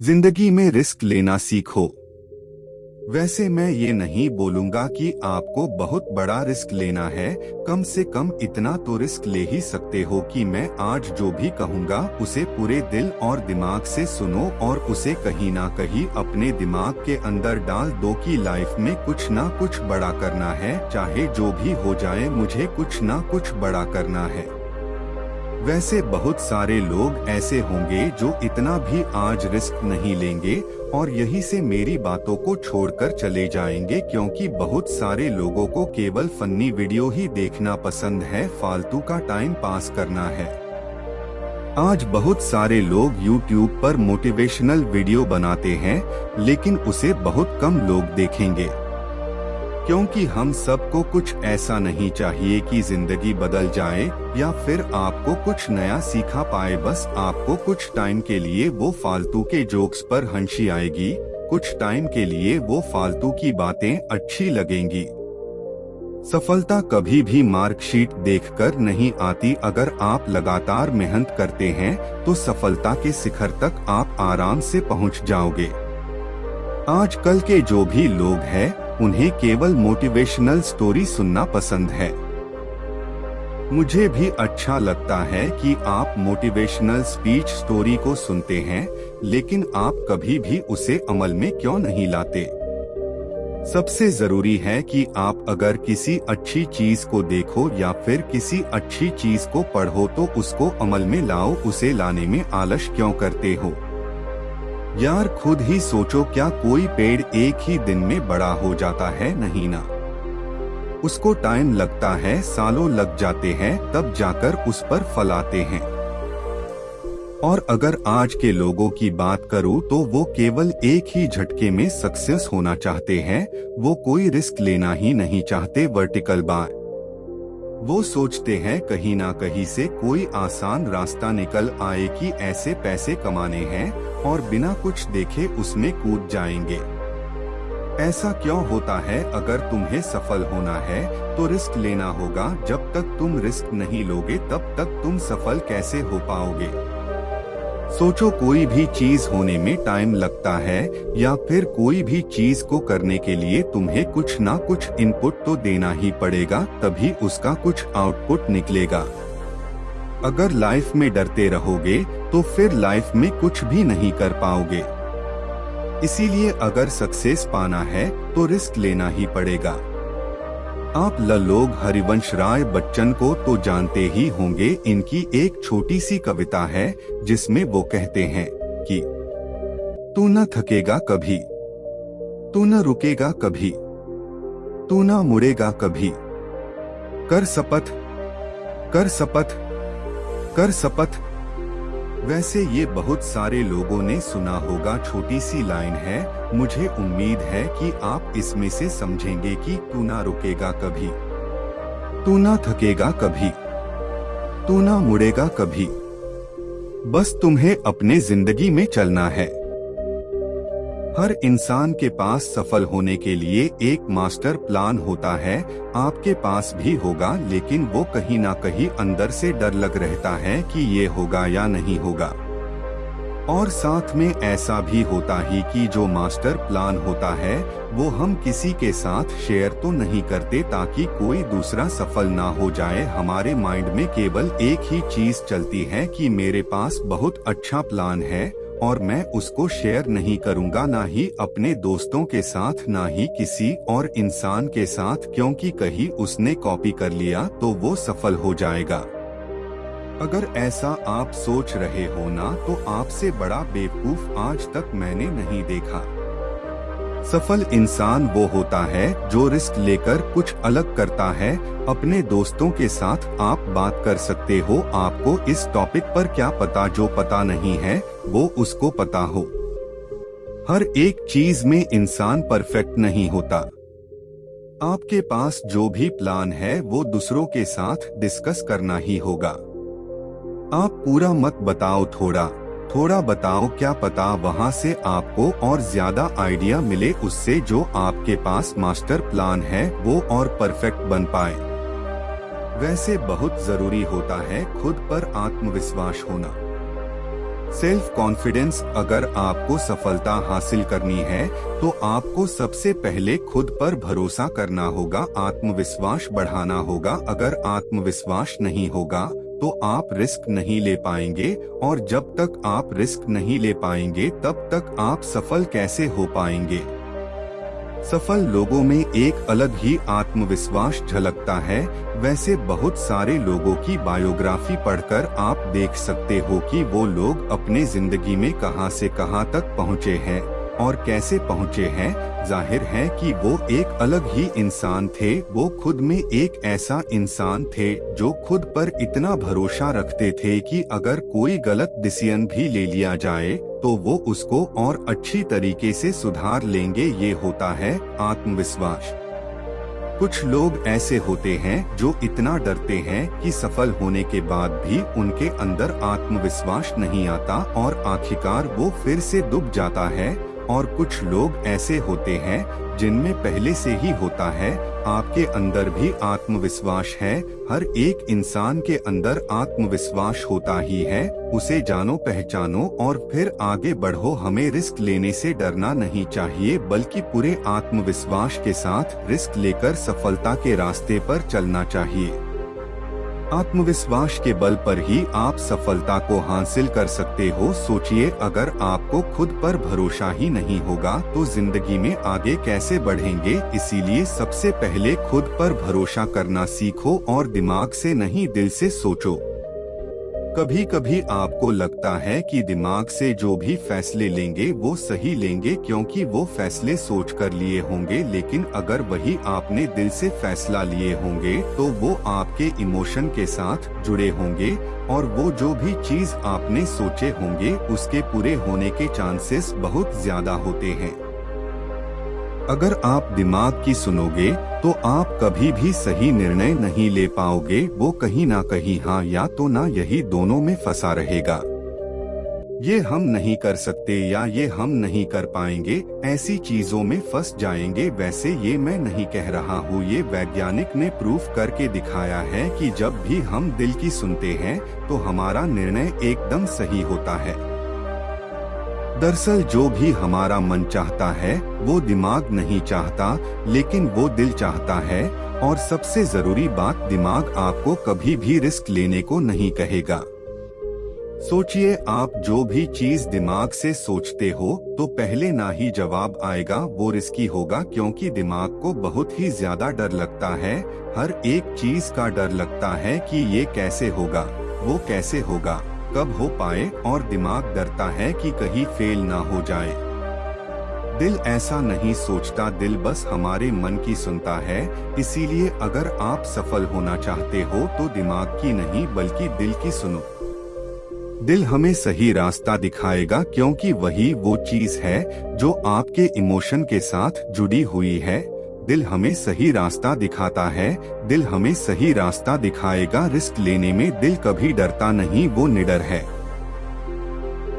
ज़िंदगी में रिस्क लेना सीखो। वैसे मैं ये नहीं बोलूँगा कि आपको बहुत बड़ा रिस्क लेना है, कम से कम इतना तो रिस्क ले ही सकते हो कि मैं आज जो भी कहूँगा, उसे पूरे दिल और दिमाग से सुनो और उसे कहीं ना कहीं अपने दिमाग के अंदर डाल दो कि लाइफ में कुछ ना कुछ बड़ा करना है, चाहे जो भी हो जाए मुझे कुछ ना कुछ बड़ा करना है। वैसे बहुत सारे लोग ऐसे होंगे जो इतना भी आज रिस्क नहीं लेंगे और यही से मेरी बातों को छोड़कर चले जाएँगे क्योंकि बहुत सारे लोगों को केवल फन्नी वीडियो ही देखना पसंद है, फालतू का टाइम पास करना है। आज बहुत सारे लोग YouTube पर मोटिवेशनल वीडियो बनाते हैं, लेकिन उसे बहुत कम लोग देखेंगे। क्योंकि हम सबको कुछ ऐसा नहीं चाहिए कि ज़िंदगी बदल जाए, या फिर आपको कुछ नया सीखा पाए, बस आपको कुछ टाइम के लिए वो फालतू के जोक्स पर हँसी आएगी, कुछ टाइम के लिए वो फालतू की बातें अच्छी लगेंगी। सफलता कभी भी मार्कशीट देखकर नहीं आती, अगर आप लगातार मेहनत करते हैं तो सफलता के शिखर तक आप आराम से पहुँच जाओगे। आजकल के जो भी लोग हैं उन्हें केवल मोटिवेशनल स्टोरी सुनना पसंद है। मुझे भी अच्छा लगता है कि आप मोटिवेशनल स्पीच स्टोरी को सुनते हैं, लेकिन आप कभी भी उसे अमल में क्यों नहीं लाते? सबसे ज़रूरी है कि आप अगर किसी अच्छी चीज़ को देखो या फिर किसी अच्छी चीज़ को पढ़ो तो उसको अमल में लाओ, उसे लाने में आलस क्यों करते हो? यार खुद ही सोचो क्या कोई पेड़ एक ही दिन में बड़ा हो जाता है, नहीं ना? उसको टाइम लगता है, सालों लग जाते हैं, तब जाकर उस पर फल आते हैं। और अगर आज के लोगों की बात करूँ तो वो केवल एक ही झटके में सक्सेस होना चाहते हैं, वो कोई रिस्क लेना ही नहीं चाहते, वर्टिकल बार। वो सोचते हैं कहीं ना कहीं से कोई आसान रास्ता निकल आए कि ऐसे पैसे कमाने हैं और बिना कुछ देखे उसमें कूद जाएँगे। ऐसा क्यों होता है अगर तुम्हें सफल होना है तो रिस्क लेना होगा। जब तक तुम रिस्क नहीं लोगे, तब तक तुम सफल कैसे हो पाओगे? सोचो कोई भी चीज़ होने में टाइम लगता है, या फिर कोई भी चीज़ को करने के लिए तुम्हें कुछ ना कुछ इनपुट तो देना ही पड़ेगा, तभी उसका कुछ आउटपुट निकलेगा। अगर लाइफ में डरते रहोगे तो फिर लाइफ में कुछ भी नहीं कर पाओगे। इसीलिए अगर सक्सेस पाना है तो रिस्क लेना ही पड़ेगा। आप लोग हरिवंश राय बच्चन को तो जानते ही होंगे, इनकी एक छोटी सी कविता है, जिसमें वो कहते हैं कि, तू न थकेगा कभी, तू न रुकेगा कभी, तू न मुड़ेगा कभी, कर शपथ कर शपथ कर शपथ वैसे ये बहुत सारे लोगों ने सुना होगा, छोटी सी लाइन है, मुझे उम्मीद है कि आप इसमें से समझेंगे कि तू ना रुकेगा कभी। तू ना थकेगा कभी। तू ना मुड़ेगा कभी। बस तुम्हें अपने ज़िंदगी में चलना है। हर इंसान के पास सफल होने के लिए एक मास्टर प्लान होता है। आपके पास भी होगा, लेकिन वो कहीं ना कहीं अंदर से डर लग रहता है कि ये होगा या नहीं होगा। और साथ में ऐसा भी होता ही कि जो मास्टर प्लान होता है, वो हम किसी के साथ शेयर तो नहीं करते ताकि कोई दूसरा सफल ना हो जाए। हमारे माइंड में केवल एक ही चीज़ चलती है कि मेरे पास बहुत अच्छा प्लान है। और मैं उसको शेयर नहीं करूँगा, ना ही अपने दोस्तों के साथ, ना ही किसी और इंसान के साथ, क्योंकि कहीं उसने कॉपी कर लिया तो वो सफल हो जाएगा। अगर ऐसा आप सोच रहे हो ना तो आपसे बड़ा बेवकूफ़ आज तक मैंने नहीं देखा। सफल इंसान वो होता है जो रिस्क लेकर कुछ अलग करता है। अपने दोस्तों के साथ आप बात कर सकते हो। आपको इस टॉपिक पर क्या पता, जो पता नहीं है, वो उसको पता हो। हर एक चीज़ में इंसान परफेक्ट नहीं होता। आपके पास जो भी प्लान है, वो दूसरों के साथ डिस्कस करना ही होगा। आप पूरा मत बताओ थोड़ा। थोड़ा बताओ क्या पता वहाँ से आपको और ज़्यादा आइडिया मिले उससे जो आपके पास मास्टर प्लान है, वो और परफेक्ट बन पाए। वैसे बहुत ज़रूरी होता है खुद पर आत्मविश्वास होना। सेल्फ कॉन्फिडेंस अगर आपको सफलता हासिल करनी है तो आपको सबसे पहले खुद पर भरोसा करना होगा, आत्मविश्वास बढ़ाना होगा। अगर आत्मविश्वास नहीं होगा तो आप रिस्क नहीं ले पाएँगे और जब तक आप रिस्क नहीं ले पाएँगे, तब तक आप सफल कैसे हो पाएँगे? सफल लोगों में एक अलग ही आत्मविश्वास झलकता है। वैसे बहुत सारे लोगों की बायोग्राफी पढ़कर आप देख सकते हो कि वो लोग अपने ज़िंदगी में कहाँ से कहाँ तक पहुँचे हैं। और कैसे पहुँचे हैं? ज़ाहिर है कि वो एक अलग ही इंसान थे। वो खुद में एक ऐसा इंसान थे जो खुद पर इतना भरोसा रखते थे कि अगर कोई गलत डिसीज़न भी ले लिया जाए तो वो उसको और अच्छी तरीके से सुधार लेंगे। ये होता है आत्मविश्वास। कुछ लोग ऐसे होते हैं जो इतना डरते हैं कि सफल होने के बाद भी उनके अंदर आत्मविश्वास नहीं आता और आखिरकार वो फिर से डूब जाता है। और कुछ लोग ऐसे होते हैं जिनमें पहले से ही होता है, आपके अंदर भी आत्मविश्वास है, हर एक इंसान के अंदर आत्मविश्वास होता ही है, उसे जानो पहचानो और फिर आगे बढ़ो, हमें रिस्क लेने से डरना नहीं चाहिए, बल्कि पूरे आत्मविश्वास के साथ रिस्क लेकर सफलता के रास्ते पर चलना चाहिए। आत्मविश्वास के बल पर ही आप सफलता को हासिल कर सकते हो। सोचिए, अगर आपको खुद पर भरोसा ही नहीं होगा तो ज़िंदगी में आगे कैसे बढ़ेंगे? इसीलिए सबसे पहले खुद पर भरोसा करना सीखो और दिमाग से नहीं, दिल से सोचो। कभी कभी आपको लगता है कि दिमाग से जो भी फैसले लेंगे, वो सही लेंगे क्योंकि वो फैसले सोच कर लिए होंगे, लेकिन अगर वही आपने दिल से फैसला लिए होंगे तो वो आपके इमोशन के साथ जुड़े होंगे, और वो जो भी चीज़ आपने सोचे होंगे, उसके पूरे होने के चांसेस बहुत ज़्यादा होते हैं। अगर आप दिमाग की सुनोगे तो आप कभी भी सही निर्णय नहीं ले पाओगे, वो कहीं ना कहीं हाँ या तो ना यही दोनों में फंसा रहेगा। ये हम नहीं कर सकते या ये हम नहीं कर पाएँगे, ऐसी चीज़ों में फंस जाएँगे, वैसे ये मैं नहीं कह रहा हूँ, ये वैज्ञानिक ने प्रूफ करके दिखाया है कि जब भी हम दिल की सुनते हैं तो हमारा निर्णय एकदम सही होता है। दरअसल जो भी हमारा मन चाहता है, वो दिमाग नहीं चाहता, लेकिन वो दिल चाहता है, और सबसे ज़रूरी बात दिमाग आपको कभी भी रिस्क लेने को नहीं कहेगा। सोचिए, आप जो भी चीज़ दिमाग से सोचते हो तो पहले ना ही जवाब आएगा, वो रिस्की होगा, क्योंकि दिमाग को बहुत ही ज़्यादा डर लगता है, हर एक चीज़ का डर लगता है कि ये कैसे होगा, वो कैसे होगा। कब हो पाए और दिमाग डरता है कि कहीं फेल ना हो जाए। दिल ऐसा नहीं सोचता, दिल बस हमारे मन की सुनता है। इसीलिए अगर आप सफल होना चाहते हो तो दिमाग की नहीं, बल्कि दिल की सुनो। दिल हमें सही रास्ता दिखाएगा, क्योंकि वही वो चीज़ है, जो आपके इमोशन के साथ जुड़ी हुई है। दिल हमें सही रास्ता दिखाता है, दिल हमें सही रास्ता दिखाएगा, रिस्क लेने में दिल कभी डरता नहीं, वो निडर है।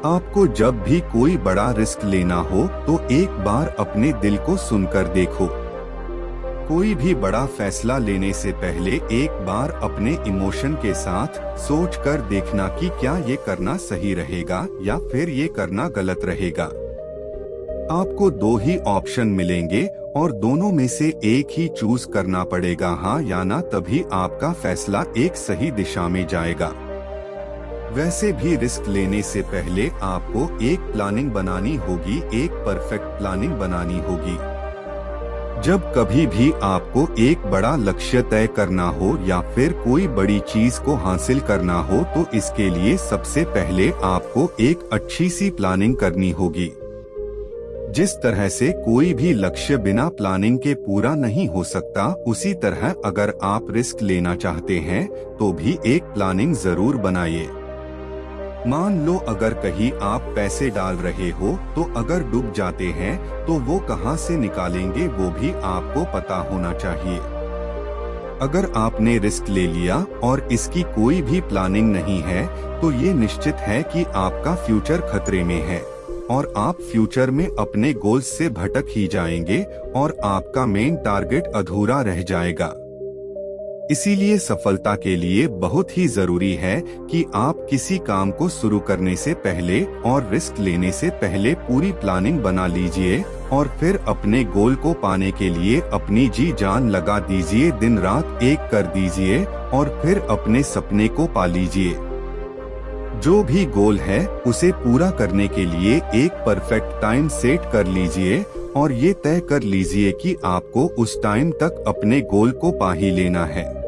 आपको जब भी कोई बड़ा रिस्क लेना हो तो एक बार अपने दिल को सुनकर देखो। कोई भी बड़ा फैसला लेने से पहले एक बार अपने इमोशन के साथ सोच कर देखना कि क्या ये करना सही रहेगा, या फिर ये करना गलत रहेगा। आपको दो ही ऑप्शन मिलेंगे और दोनों में से एक ही चूज़ करना पड़ेगा हाँ या ना, तभी आपका फैसला एक सही दिशा में जाएगा। वैसे भी रिस्क लेने से पहले आपको एक प्लानिंग बनानी होगी, एक परफेक्ट प्लानिंग बनानी होगी। जब कभी भी आपको एक बड़ा लक्ष्य तय करना हो या फिर कोई बड़ी चीज़ को हासिल करना हो तो इसके लिए सबसे पहले आपको एक अच्छी सी प्लानिंग करनी होगी। जिस तरह से कोई भी लक्ष्य बिना प्लानिंग के पूरा नहीं हो सकता, उसी तरह अगर आप रिस्क लेना चाहते हैं तो भी एक प्लानिंग ज़रूर बनाइए। मान लो अगर कहीं आप पैसे डाल रहे हो तो अगर डूब जाते हैं तो वो कहाँ से निकालेंगे वो भी आपको पता होना चाहिए। अगर आपने रिस्क ले लिया और इसकी कोई भी प्लानिंग नहीं है तो ये निश्चित है कि आपका फ्यूचर खतरे में है। और आप फ्यूचर में अपने गोल्स से भटक ही जाएँगे और आपका मेन टारगेट अधूरा रह जाएगा। इसीलिए सफलता के लिए बहुत ही ज़रूरी है कि आप किसी काम को शुरू करने से पहले और रिस्क लेने से पहले पूरी प्लानिंग बना लीजिए और फिर अपने गोल को पाने के लिए अपनी जी जान लगा दीजिए, दिन रात एक कर दीजिए और फिर अपने सपने को पा लीजिए। जो भी गोल है, उसे पूरा करने के लिए एक परफेक्ट टाइम सेट कर लीजिए और ये तय कर लीजिए कि आपको उस टाइम तक अपने गोल को पा ही लेना है।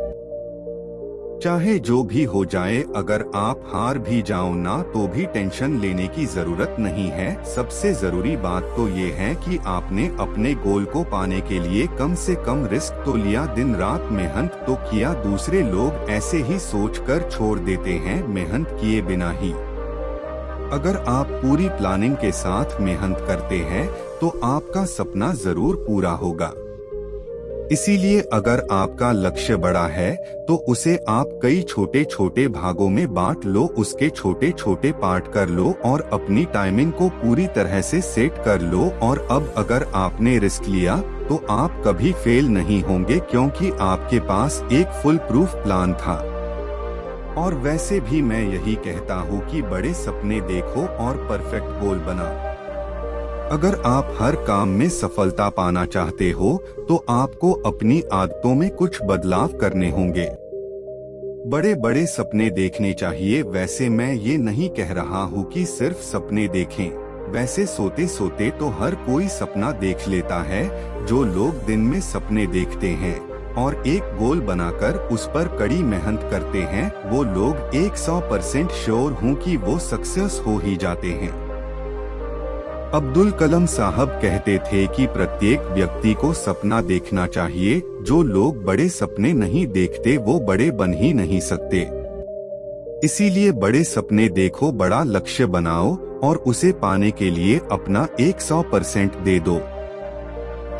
चाहे जो भी हो जाए, अगर आप हार भी जाओ ना तो भी टेंशन लेने की ज़रूरत नहीं है। सबसे ज़रूरी बात तो ये है कि आपने अपने गोल को पाने के लिए कम से कम रिस्क तो लिया, दिन रात मेहनत तो किया, दूसरे लोग ऐसे ही सोचकर छोड़ देते हैं, मेहनत किए बिना ही। अगर आप पूरी प्लानिंग के साथ मेहनत करते हैं तो आपका सपना ज़रूर पूरा होगा। इसीलिए अगर आपका लक्ष्य बड़ा है तो उसे आप कई छोटे छोटे भागों में बांट लो, उसके छोटे छोटे पार्ट कर लो और अपनी टाइमिंग को पूरी तरह से सेट कर लो। और अब अगर आपने रिस्क लिया तो आप कभी फेल नहीं होंगे, क्योंकि आपके पास एक फुल प्रूफ प्लान था। और वैसे भी मैं यही कहता हूँ कि बड़े सपने देखो और परफेक्ट गोल बनाओ। अगर आप हर काम में सफलता पाना चाहते हो तो आपको अपनी आदतों में कुछ बदलाव करने होंगे। बड़े बड़े सपने देखने चाहिए। वैसे मैं ये नहीं कह रहा हूँ कि सिर्फ़ सपने देखें। वैसे सोते सोते तो हर कोई सपना देख लेता है, जो लोग दिन में सपने देखते हैं, और एक गोल बनाकर उस पर कड़ी मेहनत करते हैं। वो लोग एक सौ परसेंट श्योर हूँ कि वो सक्सेस हो ही जाते हैं। अब्दुल कलम साहब कहते थे कि प्रत्येक व्यक्ति को सपना देखना चाहिए, जो लोग बड़े सपने नहीं देखते वो बड़े बन ही नहीं सकते। इसीलिए बड़े सपने देखो, बड़ा लक्ष्य बनाओ और उसे पाने के लिए अपना 100 परसेंट दे दो।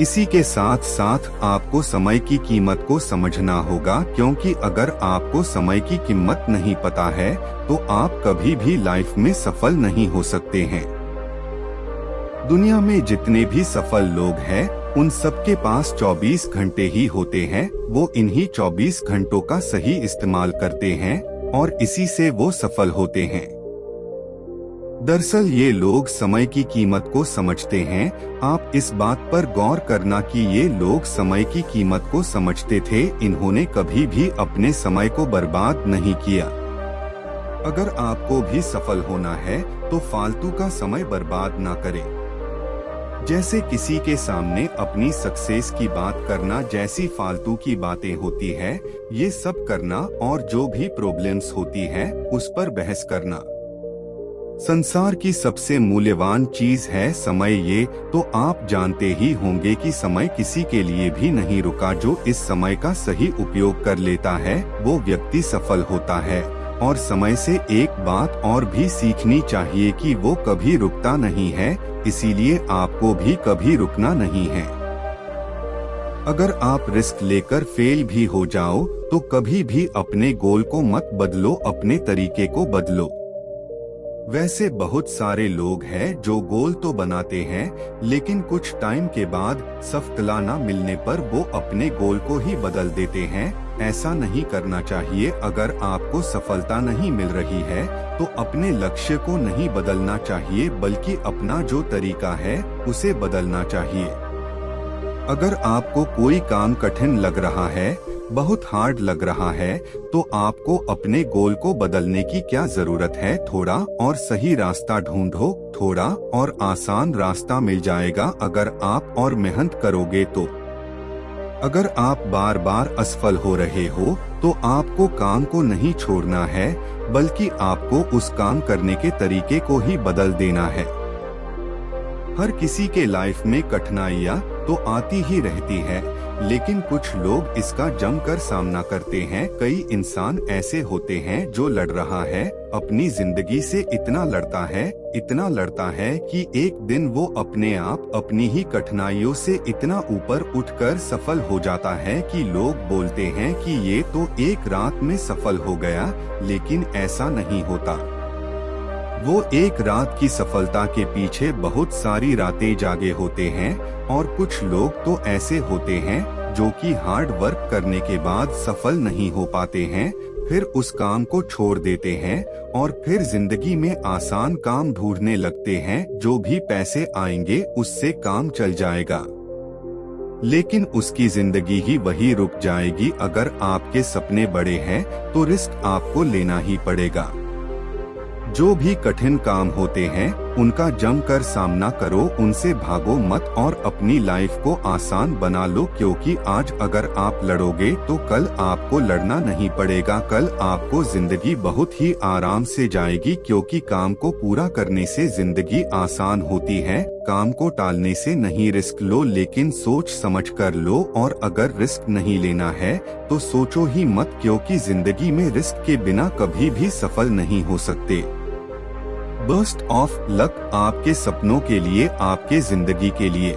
इसी के साथ साथ आपको समय की कीमत को समझना होगा, क्योंकि अगर आपको समय की कीमत नहीं पता है तो आप कभी भी लाइफ में सफल नहीं हो सकते हैं। दुनिया में जितने भी सफल लोग हैं, उन सबके पास 24 घंटे ही होते हैं, वो इन्हीं 24 घंटों का सही इस्तेमाल करते हैं, और इसी से वो सफल होते हैं। दरअसल ये लोग समय की कीमत को समझते हैं, आप इस बात पर गौर करना कि ये लोग समय की कीमत को समझते थे, इन्होंने कभी भी अपने समय को बर्बाद नहीं किया। अगर आपको भी सफल होना है तो फालतू का समय बर्बाद ना करें। जैसे किसी के सामने अपनी सक्सेस की बात करना जैसी फालतू की बातें होती है, ये सब करना और जो भी प्रॉब्लम्स होती है, उस पर बहस करना। संसार की सबसे मूल्यवान चीज़ है समय ये तो आप जानते ही होंगे कि समय किसी के लिए भी नहीं रुका जो इस समय का सही उपयोग कर लेता है, वो व्यक्ति सफल होता है। और समय से एक बात और भी सीखनी चाहिए कि वो कभी रुकता नहीं है, इसीलिए आपको भी कभी रुकना नहीं है। अगर आप रिस्क लेकर फेल भी हो जाओ तो कभी भी अपने गोल को मत बदलो, अपने तरीके को बदलो। वैसे बहुत सारे लोग हैं जो गोल तो बनाते हैं, लेकिन कुछ टाइम के बाद सफलता न मिलने पर वो अपने गोल को ही बदल देते हैं। ऐसा नहीं करना चाहिए, अगर आपको सफलता नहीं मिल रही है तो अपने लक्ष्य को नहीं बदलना चाहिए, बल्कि अपना जो तरीका है, उसे बदलना चाहिए। अगर आपको कोई काम कठिन लग रहा है बहुत हार्ड लग रहा है तो आपको अपने गोल को बदलने की क्या ज़रूरत है? थोड़ा और सही रास्ता ढूंढो, थोड़ा और आसान रास्ता मिल जाएगा अगर आप और मेहनत करोगे तो। अगर आप बार बार असफल हो रहे हो तो आपको काम को नहीं छोड़ना है, बल्कि आपको उस काम करने के तरीके को ही बदल देना है। हर किसी के लाइफ में कठिनाइयाँ तो आती ही रहती है लेकिन कुछ लोग इसका जमकर सामना करते हैं। कई इंसान ऐसे होते हैं जो लड़ रहा है, अपनी ज़िंदगी से इतना लड़ता है, इतना लड़ता है कि एक दिन वो अपने आप अपनी ही कठिनाइयों से इतना ऊपर उठकर सफल हो जाता है कि लोग बोलते हैं कि ये तो एक रात में सफल हो गया, लेकिन ऐसा नहीं होता। वो एक रात की सफलता के पीछे बहुत सारी रातें जागे होते हैं, और कुछ लोग तो ऐसे होते हैं, जो कि हार्ड वर्क करने के बाद सफल नहीं हो पाते हैं, फिर उस काम को छोड़ देते हैं, और फिर ज़िंदगी में आसान काम ढूँढने लगते हैं, जो भी पैसे आएँगे उससे काम चल जाएगा। लेकिन उसकी ज़िंदगी ही वही रुक जाएगी, अगर आपके सपने बड़े हैं तो रिस्क आपको लेना ही पड़ेगा। जो भी कठिन काम होते हैं उनका जमकर सामना करो, उनसे भागो मत और अपनी लाइफ को आसान बना लो, क्योंकि आज अगर आप लड़ोगे तो कल आपको लड़ना नहीं पड़ेगा। कल आपको ज़िंदगी बहुत ही आराम से जाएगी, क्योंकि काम को पूरा करने से ज़िंदगी आसान होती है। काम को टालने से नहीं रिस्क लो, लेकिन सोच समझ कर लो, और अगर रिस्क नहीं लेना है तो सोचो ही मत, क्योंकि ज़िंदगी में रिस्क के बिना कभी भी सफल नहीं हो सकते। बर्स्ट ऑफ़ लक आपके सपनों के लिए आपके ज़िंदगी के लिए।